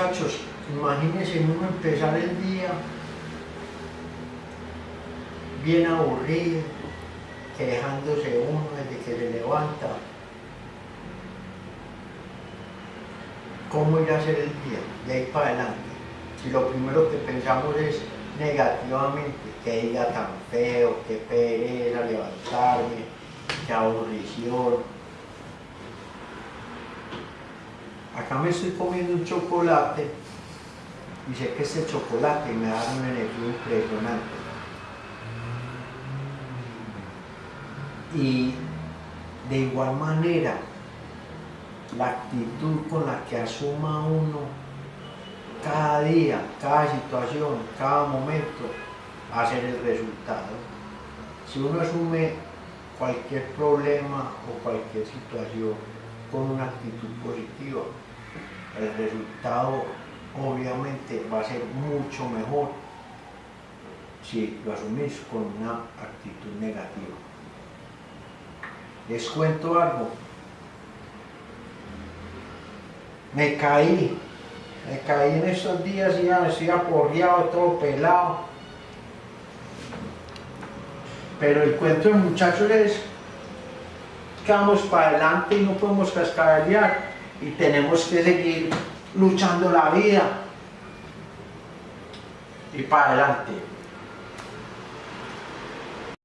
muchachos, imagínense uno empezar el día bien aburrido, quejándose uno desde que se levanta. ¿Cómo ir a hacer el día? De ahí para adelante. Si lo primero que pensamos es negativamente, que día tan feo, qué pereza levantarme, qué aburrición. Acá me estoy comiendo un chocolate y sé que este chocolate me da una energía impresionante. Y de igual manera, la actitud con la que asuma uno cada día, cada situación, cada momento, va a ser el resultado. Si uno asume cualquier problema o cualquier situación con una actitud positiva, el resultado obviamente va a ser mucho mejor si lo asumís con una actitud negativa. Les cuento algo. Me caí, me caí en estos días y ya me estoy aporreado, todo pelado. Pero el cuento del muchacho es que vamos para adelante y no podemos cascabear y tenemos que seguir luchando la vida y para adelante.